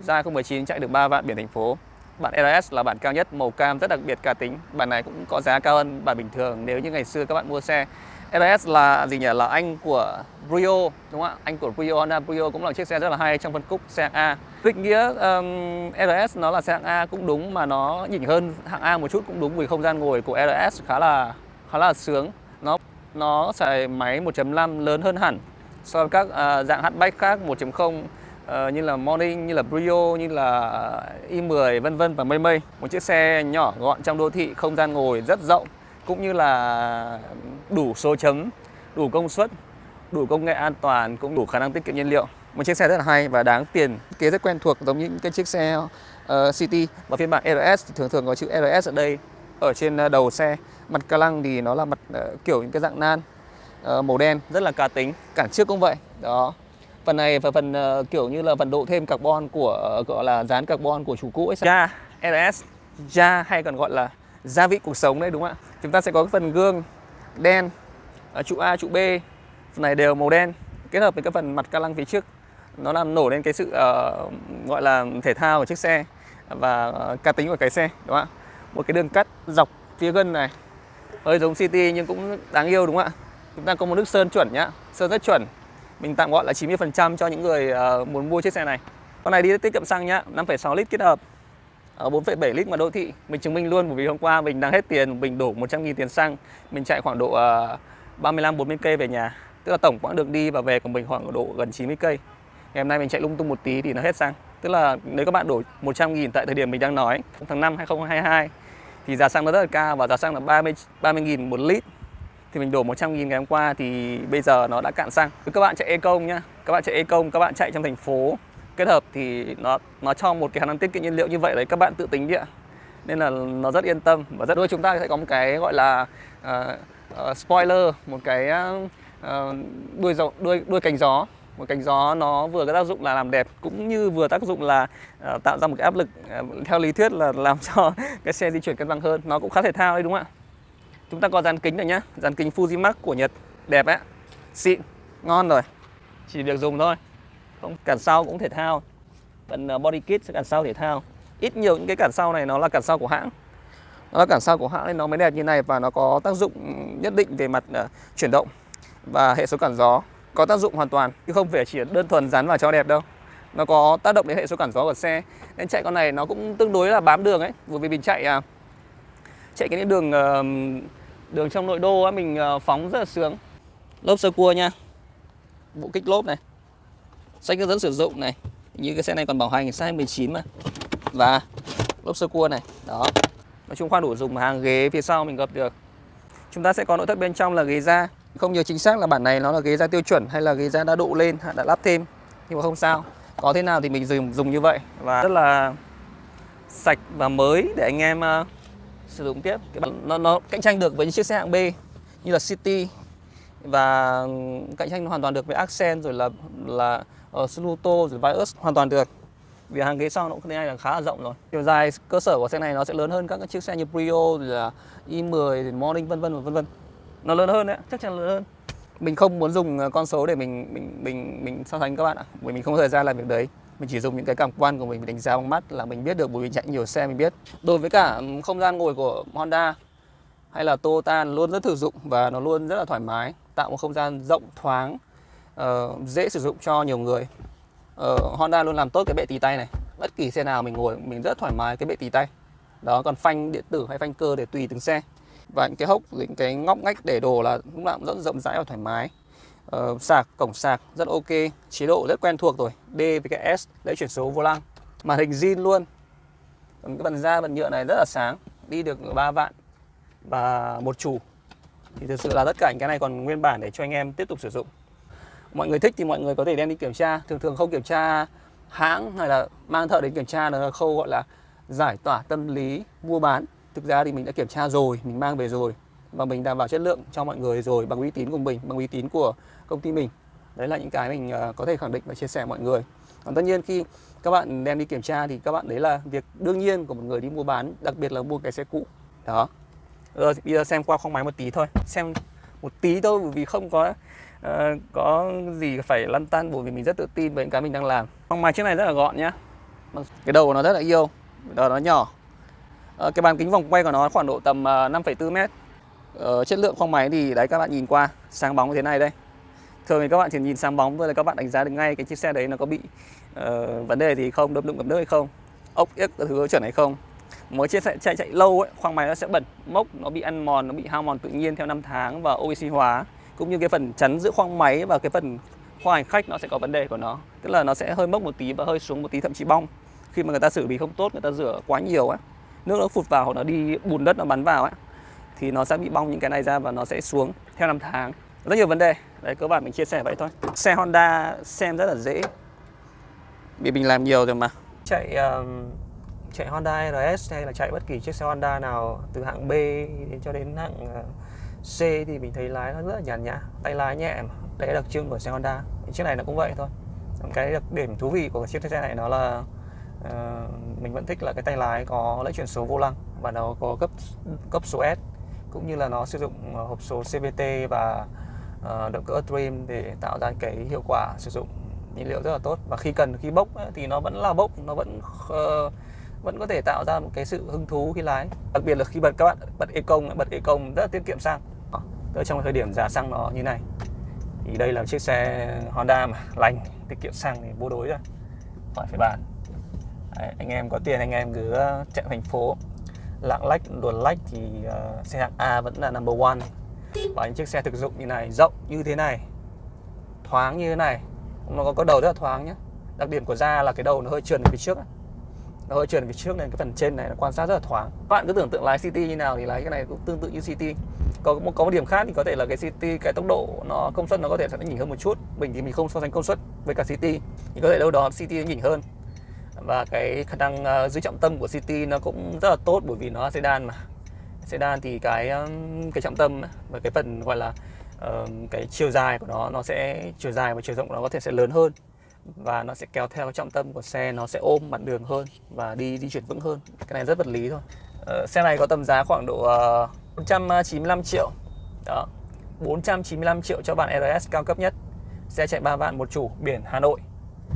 Ra 019 chạy được 3 vạn biển thành phố. Bản RS là bản cao nhất, màu cam rất đặc biệt cá tính. Bản này cũng có giá cao hơn bản bình thường nếu như ngày xưa các bạn mua xe. RS là gì nhỉ? Là anh của Brio đúng không ạ? Anh của Brio Honda Brio cũng là chiếc xe rất là hay trong phân khúc xe hạng A. Định nghĩa um, RS nó là xe hạng A cũng đúng mà nó nhỉnh hơn hạng A một chút cũng đúng vì không gian ngồi của RS khá là khá là sướng. Nó nó xài máy 1.5 lớn hơn hẳn so với các uh, dạng hatchback khác 1.0 uh, như là Morning, như là Brio, như là i10 vân vân và mây mây. Một chiếc xe nhỏ gọn trong đô thị, không gian ngồi rất rộng cũng như là đủ số chấm, đủ công suất, đủ công nghệ an toàn cũng đủ khả năng tiết kiệm nhiên liệu. Một chiếc xe rất là hay và đáng tiền, kế rất quen thuộc giống như những cái chiếc xe uh, City và phiên bản RS thì thường thường có chữ RS ở đây ở trên ờ, đầu xe. Mặt ca lăng thì nó là mặt uh, kiểu những cái dạng nan uh, màu đen rất là cá tính. Cản trước cũng vậy. Đó phần này và phần uh, kiểu như là phần độ thêm carbon của uh, gọi là dán carbon của chủ cũ ấy ja RS ja hay còn gọi là gia vị cuộc sống đấy đúng không ạ? Chúng ta sẽ có cái phần gương đen ở trụ A trụ B phần này đều màu đen kết hợp với cái phần mặt ca lăng phía trước. Nó làm nổi lên cái sự uh, gọi là thể thao của chiếc xe và uh, cá tính của cái xe đúng không ạ? Một cái đường cắt dọc phía gân này. Hơi giống City nhưng cũng đáng yêu đúng không ạ? Chúng ta có một nước sơn chuẩn nhá. Sơn rất chuẩn mình tạm gọi là 90% cho những người uh, muốn mua chiếc xe này. Con này đi tiết kiệm xăng nhá 5,6 lít kết hợp. Ờ, Ở 4,7 lít mà đô thị. Mình chứng minh luôn bởi vì hôm qua mình đang hết tiền mình đổ 100.000 tiền xăng. Mình chạy khoảng độ uh, 35 40 cây về nhà. Tức là tổng quãng đường đi và về của mình khoảng độ gần 90 cây. Ngày hôm nay mình chạy lung tung một tí thì nó hết xăng. Tức là nếu các bạn đổ 100.000 tại thời điểm mình đang nói tháng 5 2022 thì giá xăng nó rất là cao và giá xăng là 30 30.000 một lít thì mình đổ 100 nghìn ngày hôm qua thì bây giờ nó đã cạn xăng. Các bạn chạy e công nhá, các bạn chạy e công, các bạn chạy trong thành phố. Kết hợp thì nó nó cho một cái khả năng tiết kiệm nhiên liệu như vậy đấy các bạn tự tính đi ạ. Nên là nó rất yên tâm và rất đôi chúng ta sẽ có một cái gọi là uh, uh, spoiler, một cái uh, đuôi gió, đuôi đuôi cánh gió. Một cánh gió nó vừa có tác dụng là làm đẹp cũng như vừa tác dụng là uh, tạo ra một cái áp lực uh, theo lý thuyết là làm cho cái xe di chuyển cân bằng hơn. Nó cũng khá thể thao đấy đúng không ạ? Chúng ta có dàn kính rồi nhá. Dàn kính Fujimax của Nhật. Đẹp ấy Xịn. Ngon rồi. Chỉ việc dùng thôi. Không cản sau cũng thể thao. Phần ờ, body kit sẽ cản sau thể thao. Ít nhiều những cái cản sau này nó là cản sau của hãng. Nó là cản sau của hãng nên nó mới đẹp như này Và nó có tác dụng nhất định về mặt uh, chuyển động Và hệ số cản gió. Có tác dụng hoàn toàn Chứ không phải chỉ đơn thuần dán vào cho đẹp đâu. Nó có tác động đến hệ số cản gió của xe. Nên chạy con này nó cũng tương đối là bám đường ấy. Bởi vì mình chạy à, chạy cái đường uh, đường trong nội đô á, mình ờ, phóng rất là sướng. Lốp sơ cua nha. Bộ kích lốp này. Sách hướng dẫn sử dụng này. Như cái xe này còn bảo hành sang 19 mà. Và lốp sơ cua này. Đó. Nói chung khoan đủ dùng mà hàng ghế phía sau mình gập được. Chúng ta sẽ có nội thất bên trong là ghế da. Không nhớ chính xác là bản này nó là ghế da tiêu chuẩn hay là ghế da đã độ lên đã lắp thêm. Nhưng mà không sao. Có thế nào thì mình dùng dùng như vậy. Và rất là sạch và mới để anh em ờ, sử dụng tiếp. Nó nó cạnh tranh được với những chiếc xe hạng B như là City và cạnh tranh hoàn toàn được với Accent rồi là là uh, Sluto rồi Vios hoàn toàn được. Vì hàng ghế sau nó cũng là khá là rộng rồi. Chiều dài cơ sở của xe này nó sẽ lớn hơn các chiếc xe như Brio rồi là i10 rồi Morning vân vân và vân vân. Nó lớn hơn đấy chắc chắn lớn hơn. Mình không muốn dùng con số để mình mình mình mình so sánh các bạn ạ bởi mình không có thời gian làm việc đấy mình chỉ dùng những cái cảm quan của mình đánh giá bằng mắt là mình biết được bởi vì chạy nhiều xe mình biết. Đối với cả không gian ngồi của Honda hay là Toyota luôn rất thực dụng và nó luôn rất là thoải mái tạo một không gian rộng thoáng uh, dễ sử dụng cho nhiều người. Uh, Honda luôn làm tốt cái bệ tì tay này. Bất kỳ xe nào mình ngồi mình rất thoải mái cái bệ tì tay. Đó còn phanh điện tử hay phanh cơ để tùy từng xe. Và những cái hốc những cái ngóc ngách để đồ là lúc nào cũng rất rộng rãi và thoải mái uh, sạc cổng sạc rất ok chế độ rất quen thuộc rồi. D với cái S để chuyển số vô lăng. Màn hình zin luôn. Còn cái bàn da bàn nhựa này rất là sáng đi được 3 vạn. Và một chủ. Thì thực sự là tất cả những cái này còn nguyên bản để cho anh em tiếp tục sử dụng. Mọi người thích thì mọi người có thể đem đi kiểm tra. Thường thường không kiểm tra hãng hay là mang thợ đến kiểm tra là khâu gọi là giải tỏa tâm lý mua bán. Thực ra thì mình đã kiểm tra rồi mình mang về rồi và mình đảm bảo chất lượng cho mọi người rồi bằng uy tín của mình bằng uy tín của công ty mình. Đấy là những cái mình à, có thể khẳng định và chia sẻ mọi người. Còn tất nhiên khi các bạn đem đi kiểm tra thì các bạn đấy là việc đương nhiên của một người đi mua bán đặc biệt là mua cái xe cũ. Đó. Rồi bây giờ xem qua khoang máy một tí thôi. Xem một tí thôi bởi vì không có uh, có gì phải lăn tăn bởi vì mình rất tự tin về những cái mình đang làm. Khoang máy chiếc này rất là gọn nhá. Cái đầu của nó rất là yêu đầu nó nhỏ. Uh, cái bàn kính vòng quay của nó khoảng độ tầm à, 5,4 ờ, mét ờ, chất lượng khoang máy thì đấy các bạn nhìn qua sáng bóng như thế này đây. Thường thì các bạn chỉ nhìn sáng bóng thôi là các bạn đánh giá được ngay cái chiếc xe đấy nó có bị uh, vấn đề gì không đâm đụng ngập nước hay không ốc ếch các thứ chuẩn hay không. Mới chiếc xe chạy chạy lâu ấy khoang máy nó sẽ bẩn mốc nó bị ăn mòn nó bị hao mòn tự nhiên theo năm tháng và oxy hóa. Cũng như cái phần chắn giữa khoang máy và cái phần khoang hành khách nó sẽ có vấn đề của nó. Tức là nó sẽ hơi mốc một tí và hơi xuống một tí thậm chí bong. Khi mà người ta xử lý không tốt người ta rửa quá nhiều á nước nó phụt vào hoặc nó đi bùn đất nó bắn vào ấy thì nó sẽ bị bong những cái này ra và nó sẽ xuống theo năm tháng. Rất nhiều vấn đề. Đấy cơ bản mình chia sẻ vậy thôi. Xe Honda xem rất là dễ. Vì mình làm nhiều rồi mà. Chạy um, chạy Honda RS hay là chạy bất kỳ chiếc xe Honda nào từ hạng B đến cho đến hạng ờ, C thì mình thấy lái nó rất là nhàn nhã. Tay lái nhẹ mà đấy là đặc trưng của xe Honda. Chiếc này nó cũng vậy thôi. Cái đặc điểm thú vị của chiếc xe này nó là uh, mình vẫn thích là cái tay lái có lấy chuyển số vô lăng và nó có cấp cấp số S cũng như là nó sử dụng ờ, hộp số CVT và ờ, động cơ Dream để tạo ra cái hiệu quả sử dụng nhiên liệu rất là tốt. Và khi cần khi bốc ấy, thì nó vẫn là bốc nó vẫn uh, vẫn có thể tạo ra một cái sự hứng thú khi lái. Đặc biệt là khi bật các bạn bật Eco bật Eco rất là tiết kiệm xăng. Ở trong thời điểm giá xăng nó như này. Thì đây là chiếc xe Honda mà lành tiết kiệm xăng thì vô đối rồi. Khỏi phải bàn Đấy, anh em có tiền anh em cứ chạy thành phố lạng lách luồn lách thì uh, xe hạng A vẫn là number one. Và những chiếc xe thực dụng như này rộng như thế này thoáng như thế này nó có, có đầu rất là thoáng nhé đặc điểm của da là cái đầu nó hơi trườn phía trước nó hơi trườn phía trước nên cái phần trên này nó quan sát rất là thoáng. Các bạn cứ tưởng tượng lái City như nào thì lái cái này cũng tương tự như City. Có một có một điểm khác thì có thể là cái City cái tốc độ nó công suất nó có thể sẽ nhỉnh hơn một chút. Mình thì mình không so sánh công suất với cả City. Thì có thể đâu đó City nhỉnh hơn và cái khả năng uh, giữ trọng tâm của City nó cũng rất là tốt bởi vì nó là sedan mà. Sedan thì cái cái trọng tâm và cái phần gọi là uh, cái chiều dài của nó nó sẽ chiều dài và chiều rộng của nó có thể sẽ lớn hơn. Và nó sẽ kéo theo cái trọng tâm của xe nó sẽ ôm mặt đường hơn và đi di chuyển vững hơn. Cái này rất vật lý thôi. Uh, xe này có tầm giá khoảng độ ờ, uh, 495 triệu. Đó. 495 triệu cho bản RS cao cấp nhất. Xe chạy 3 vạn một chủ biển Hà Nội.